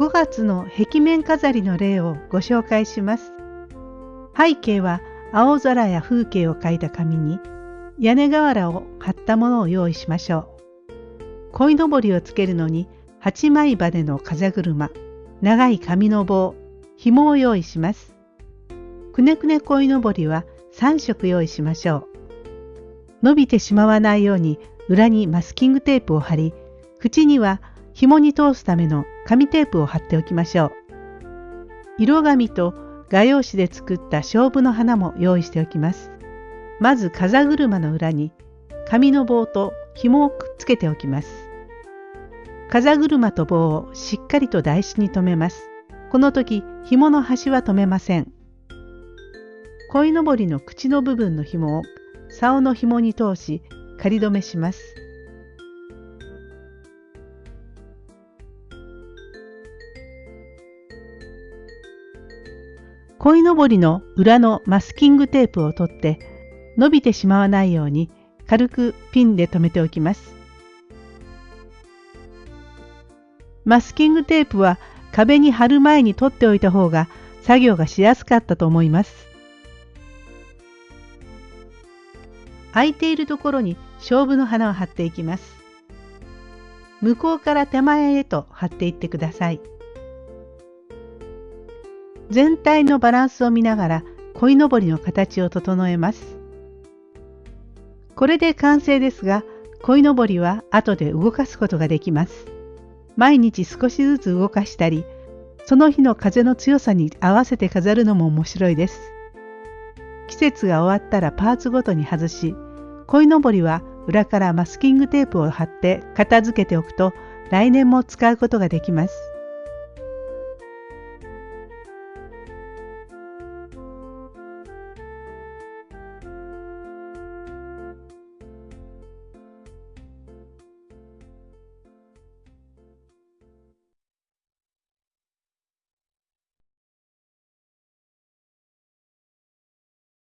5月の壁面飾りの例をご紹介します。背景は青空や風景を描いた紙に屋根瓦を貼ったものを用意しましょう。鯉のぼりをつけるのに8枚羽の風車、長い紙の棒、紐を用意します。くねくね鯉のぼりは3色用意しましょう。伸びてしまわないように裏にマスキングテープを貼り、口には紐に通すための紙テープを貼っておきましょう。色紙と画用紙で作った勝負の花も用意しておきます。まず風車の裏に紙の棒と紐をくっつけておきます。風車と棒をしっかりと台紙に留めます。この時紐の端は留めません。鯉のぼりの口の部分の紐を竿の紐に通し仮止めします。鯉のぼりの裏のマスキングテープを取って伸びてしまわないように軽くピンで留めておきます。マスキングテープは壁に貼る前に取っておいた方が作業がしやすかったと思います。空いているところに勝負の花を貼っていきます。向こうから手前へと貼っていってください。全体のバランスを見ながら鯉のぼりの形を整えます。これで完成ですが、鯉のぼりは後で動かすことができます。毎日少しずつ動かしたり、その日の風の強さに合わせて飾るのも面白いです。季節が終わったらパーツごとに外し、鯉のぼりは裏からマスキングテープを貼って片付けておくと来年も使うことができます。